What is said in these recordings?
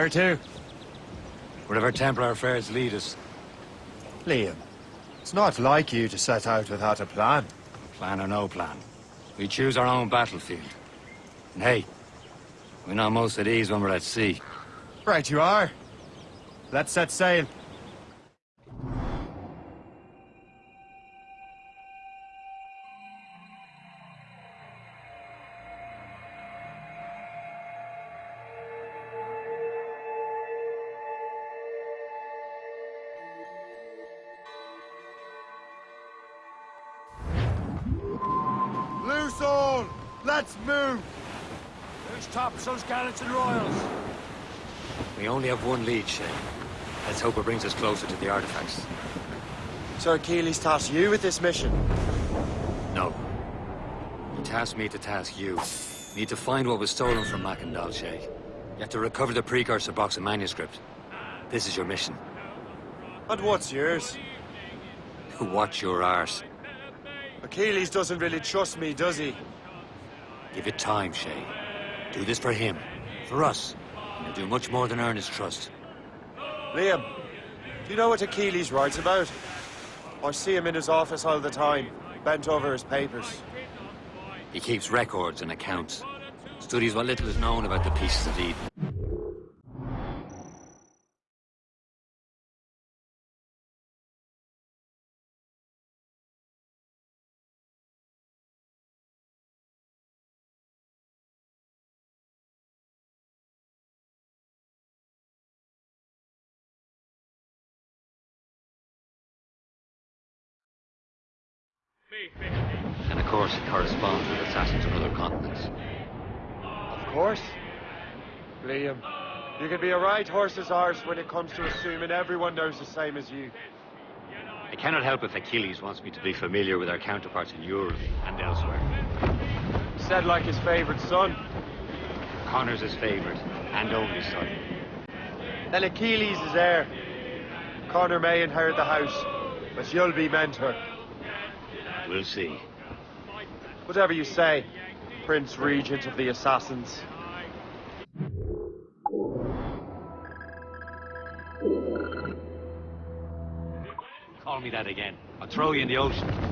Where to? Wherever Templar affairs lead us. Liam, it's not like you to set out without a plan. Plan or no plan. We choose our own battlefield. And hey, we're not most at ease when we're at sea. Right you are. Let's set sail. Let's hope it brings us closer to the artifacts. Sir Achilles tasked you with this mission. No. He tasked me to task you. Need to find what was stolen from Mackandal, Shay. You have to recover the precursor box and manuscript. This is your mission. And what's yours? Watch your arse. Achilles doesn't really trust me, does he? Give it time, Shay. Do this for him. For us. And you'll do much more than earn his trust. Liam, do you know what Achilles writes about? I see him in his office all the time, bent over his papers. He keeps records and accounts. Studies what little is known about the pieces of Eden. And of course, it corresponds with assassins on other continents. Of course. Liam, you can be a right horse's arse when it comes to assuming everyone knows the same as you. I cannot help if Achilles wants me to be familiar with our counterparts in Europe and elsewhere. Said like his favorite son. Connor's his favorite, and only son. Then Achilles is heir. Connor may inherit the house, but you'll be mentor. We'll see. Whatever you say, Prince Regent of the Assassins. Call me that again. I'll throw you in the ocean.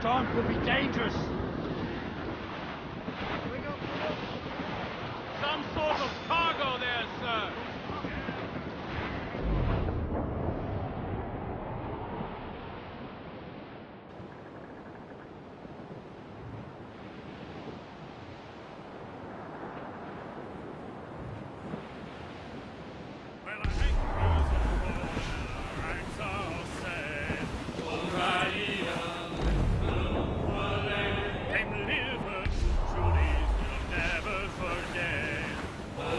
Storm could be dangerous. Some sort of cargo there, sir.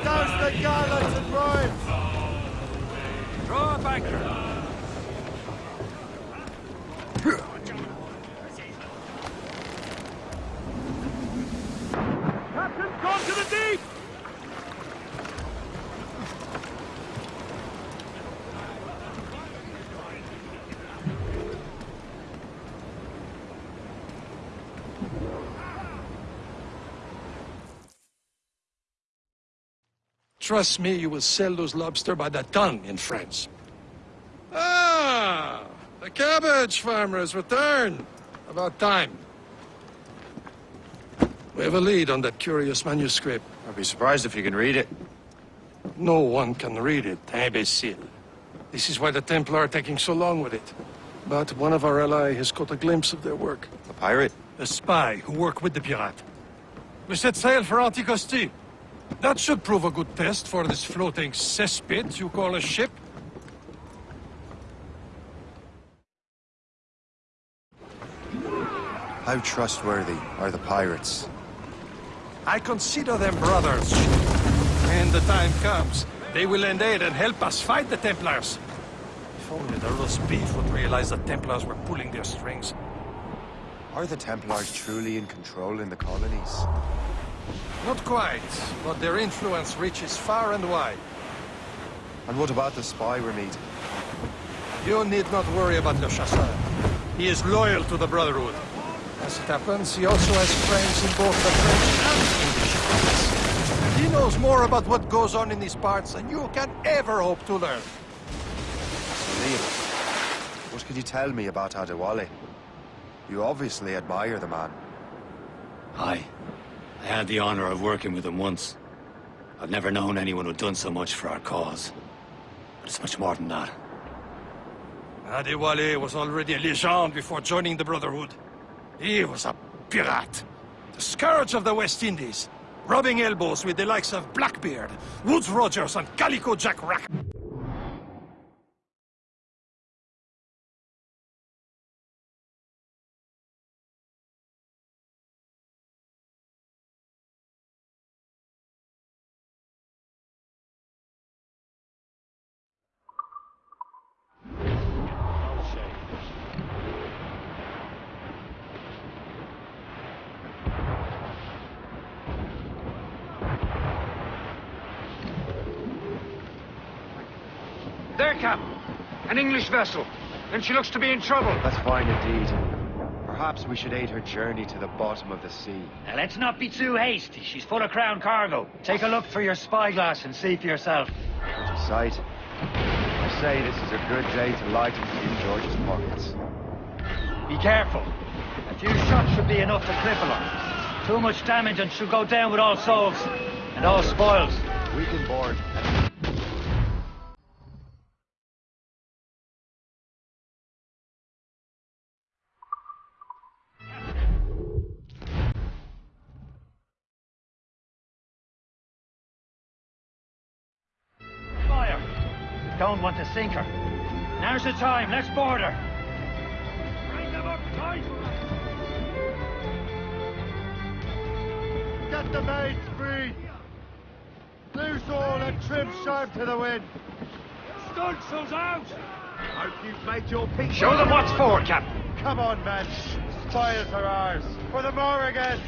Down the gallants and royals! Throw up anchor! Captain, gone to the deep! Trust me, you will sell those lobster by the ton in France. Ah, the cabbage farmer has returned. About time. We have a lead on that curious manuscript. I'd be surprised if you can read it. No one can read it, imbecile. This is why the Templar are taking so long with it. But one of our ally has caught a glimpse of their work. A pirate? A spy who worked with the pirate. We set sail for Anticosti. That should prove a good test for this floating cesspit you call a ship. How trustworthy are the pirates? I consider them brothers. When the time comes, they will lend aid and help us fight the Templars. If only the roast beef would realize the Templars were pulling their strings. Are the Templars truly in control in the colonies? Not quite, but their influence reaches far and wide. And what about the spy we're meeting? You need not worry about Le Chasseur. He is loyal to the Brotherhood. As it happens, he also has friends in both the French and English fleets. He knows more about what goes on in these parts than you can ever hope to learn. Liam, what can you tell me about Adewale? You obviously admire the man. Aye. I had the honor of working with him once. I've never known anyone who'd done so much for our cause. But it's much more than that. Adewale was already a legend before joining the Brotherhood. He was a pirate. The scourge of the West Indies. Rubbing elbows with the likes of Blackbeard, Woodes Rogers, and Calico Jack Rack. There, Cap. An English vessel. And she looks to be in trouble. That's fine indeed. Perhaps we should aid her journey to the bottom of the sea. Now, let's not be too hasty. She's full of crown cargo. Take a look for your spyglass and see for yourself. Pretty sight. I say this is a good day to lighten King George's pockets. Be careful. A few shots should be enough to cripple her. Too much damage and she'll go down with all souls. And all spoils. We can board. To sink her. Now's the time. Let's board her. Bring them up tight. Get the mates free! Loose all and trim sharp to the wind! Stunsail's out! Hope you've made your peace. Show them what's for, Captain. Come on, men! Spoils are ours! For the Morrigan!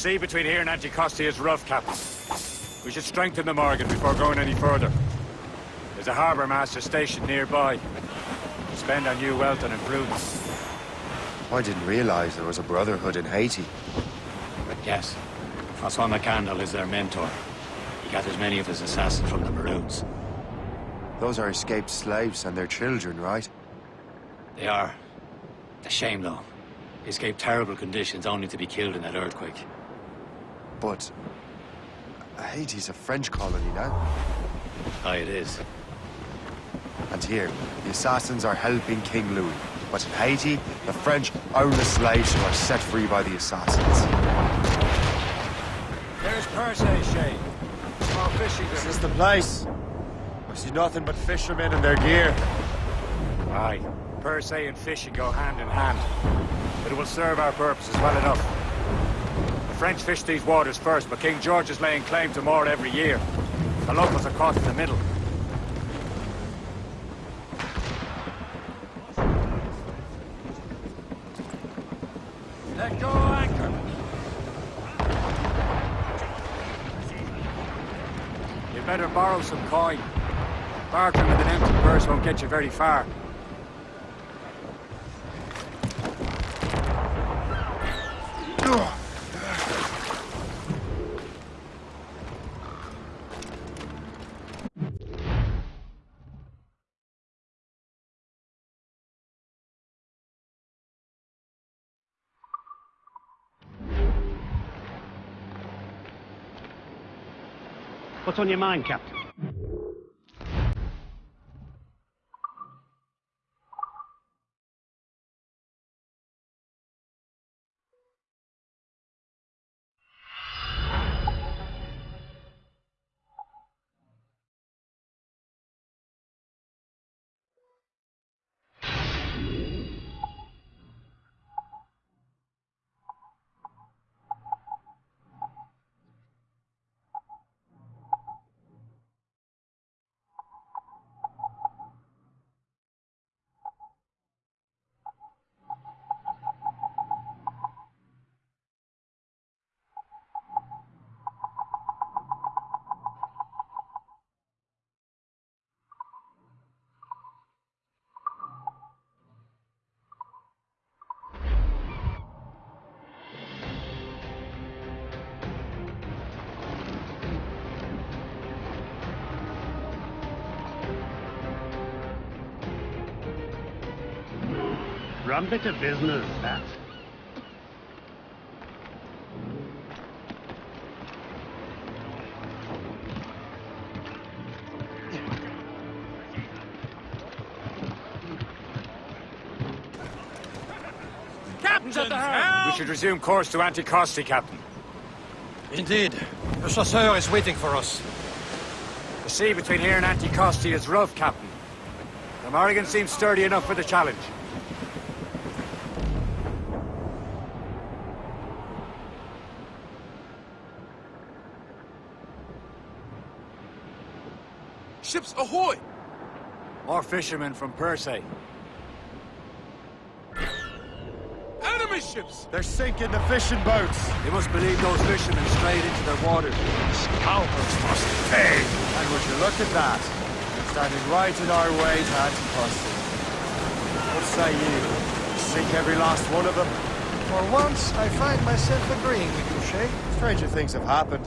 Sea between here and Anticosti is rough, Captain. We should strengthen the Morrigan before going any further. There's a harbour master stationed nearby. spend on new wealth and improvements. I didn't realize there was a brotherhood in Haiti. Yes. Francois Mackandal is their mentor. He gathers many of his assassins from the Maroons. Those are escaped slaves and their children, right? They are. A shame, though. They escaped terrible conditions only to be killed in that earthquake. But... Haiti's a French colony now. Aye, it is. And here, the assassins are helping King Louis. But in Haiti, the French own the slaves who are set free by the assassins. There's Percé, Shay. Small fishing Is this is the place? I see nothing but fishermen and their gear. Aye. Percé and fishing go hand in hand. But it will serve our purposes well enough. The French fish these waters first, but King George is laying claim to more every year. The locals are caught in the middle. Let go anchor. You better borrow some coin. Bartering with an empty purse won't get you very far. What's on your mind, Captain? Rum bit of business, that. We should resume course to Anticosti, Captain. Indeed. The chasseur is waiting for us. The sea between here and Anticosti is rough, Captain. The Morrigan seems sturdy enough for the challenge. Ahoy! More fishermen from Percé. Enemy ships! They're sinking the fishing boats. They must believe those fishermen strayed into their waters. Scoundrels must pay. And would you look at that? Standing right in our way to Anticosti. What say you? Sink every last one of them? For once, I find myself agreeing with you, Shay. Stranger things have happened.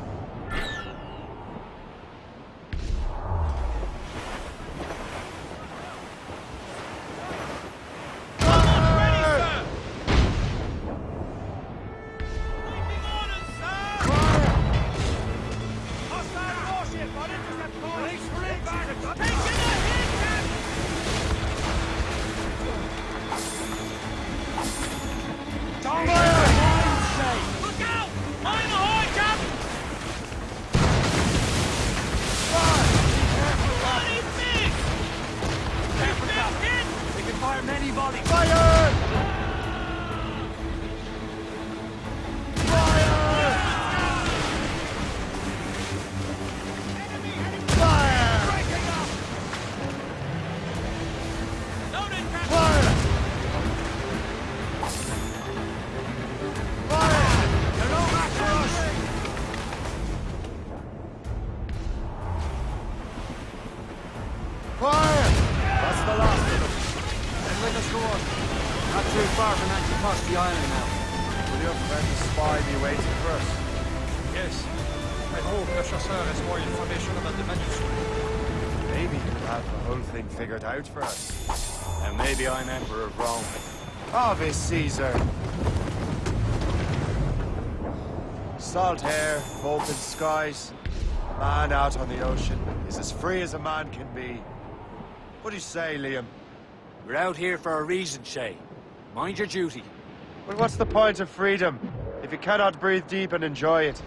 Ave Caesar! Salt air, open skies. Man out on the ocean is as free as a man can be. What do you say, Liam? We're out here for a reason, Shay. Mind your duty. Well, what's the point of freedom if you cannot breathe deep and enjoy it?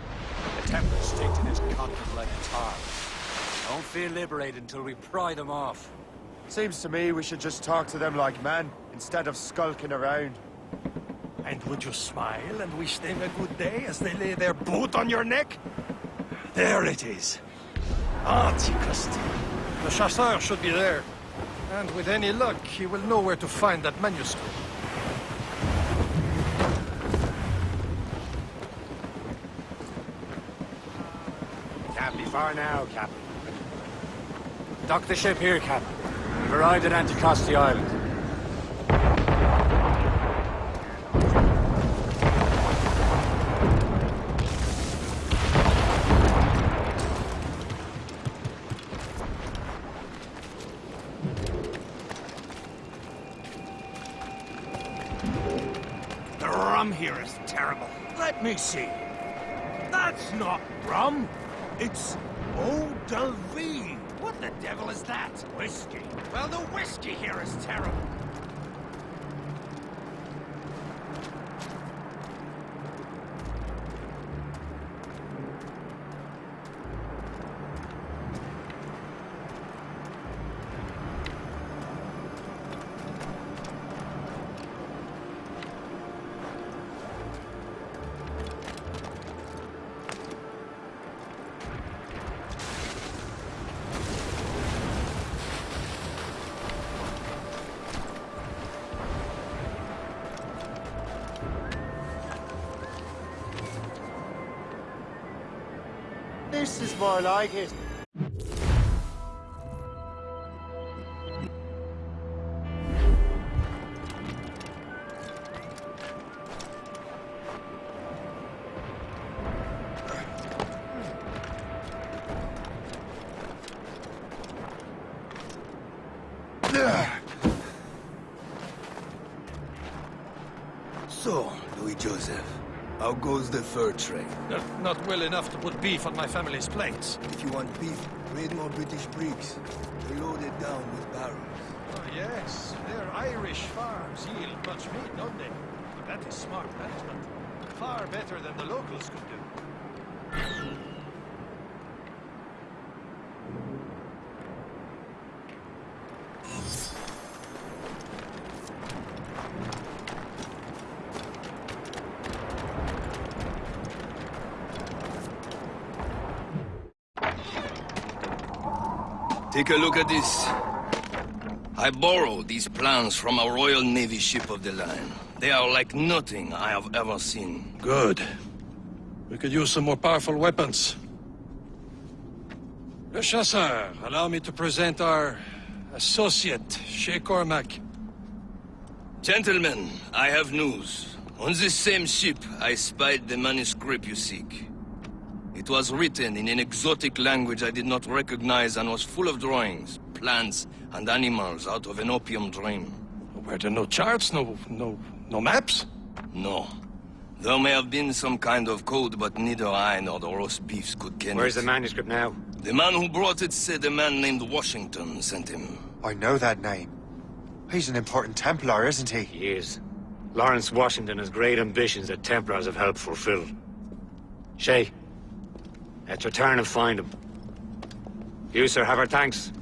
The Templars stick to this continent like tar. Don't feel liberated until we pry them off. Seems to me we should just talk to them like men, instead of skulking around. And would you smile and wish them a good day as they lay their boot on your neck? There it is. Anticosti. The Chasseur should be there. And with any luck, he will know where to find that manuscript. Can't be far now, Captain. Dock the ship here, Captain. We've arrived at Anticosti Island. See. That's not rum. It's eau de. What the devil is that? Whiskey. Well, the whiskey here is terrible. More like it. So, Louis Joseph, how goes the fur trade? Not, not well enough to put beef on my family's plates. If you want beef, raid more British brigs. They're loaded down with barrels. Oh, yes, their Irish farms yield much meat, don't they? But that is smart management. Far better than the locals could do. Take a look at this. I borrowed these plans from a Royal Navy ship of the line. They are like nothing I have ever seen. Good. We could use some more powerful weapons. Le Chasseur, allow me to present our associate, Shay Cormac. Gentlemen, I have news. On this same ship, I spied the manuscript you seek. It was written in an exotic language I did not recognize and was full of drawings, plants, and animals out of an opium dream. Were there no charts, no, no, no maps? No. There may have been some kind of code, but neither I nor the roast beefs could ken Where's it. the manuscript now? The man who brought it said a man named Washington sent him. I know that name. He's an important Templar, isn't he? He is. Lawrence Washington has great ambitions that Templars have helped fulfill. Shay, let's return and find him. You, sir, have our thanks.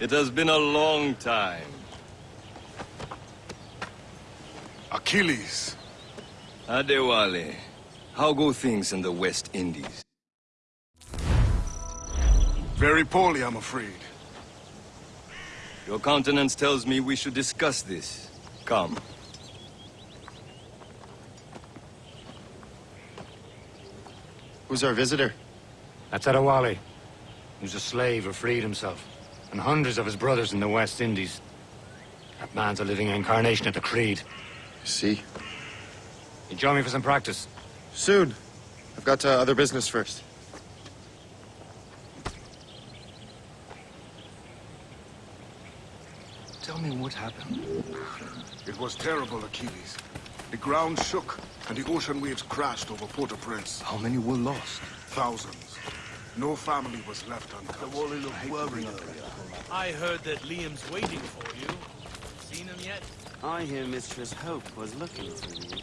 It has been a long time. Achilles. Adewale, how go things in the West Indies? Very poorly, I'm afraid. Your countenance tells me we should discuss this. Come. Who's our visitor? That's Adewale. He was a slave who freed himself. And hundreds of his brothers in the West Indies. That man's a living incarnation of the Creed. You See? You join me for some practice? Soon. I've got uh, other business first. Tell me what happened. It was terrible, Achilles. The ground shook, and the ocean waves crashed over Port-au-Prince. How many were lost? Thousands. No family was left untouched. I heard that Liam's waiting for you. Seen him yet? I hear Mistress Hope was looking for you.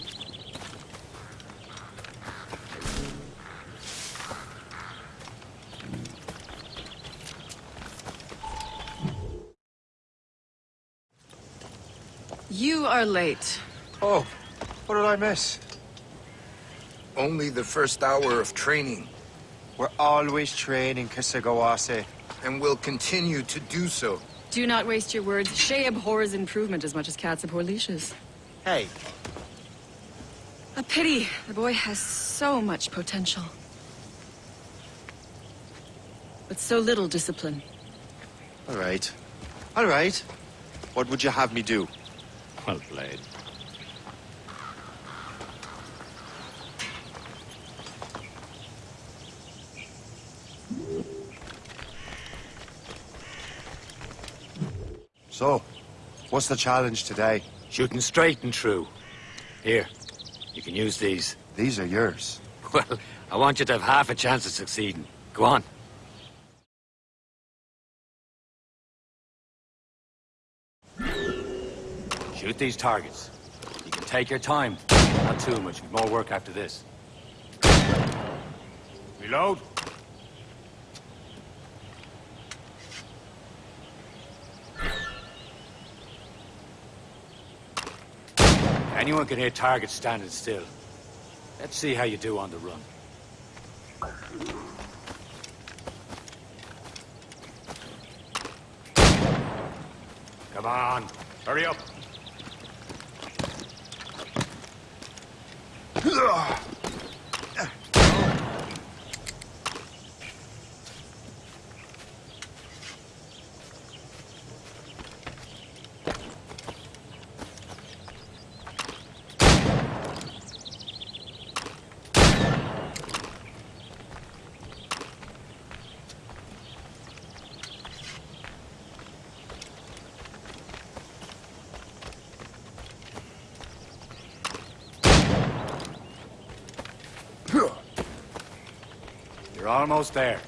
You are late. Oh, what did I miss? Only the first hour of training, We're always training, Kesegowaase. and will continue to do so. Do not waste your words. Shay abhors improvement as much as cats abhor leashes. Hey, A pity. The boy has so much potential. But so little discipline. all right. All right. What would you have me do? Well played. So, what's the challenge today? Shooting straight and true. Here, you can use these. These are yours. Well, I want you to have half a chance of succeeding. Go on. Shoot these targets. You can take your time. Not too much. We've more work after this. Reload. Anyone can hit targets standing still. Let's see how you do on the run. Come on, hurry up. You're almost there.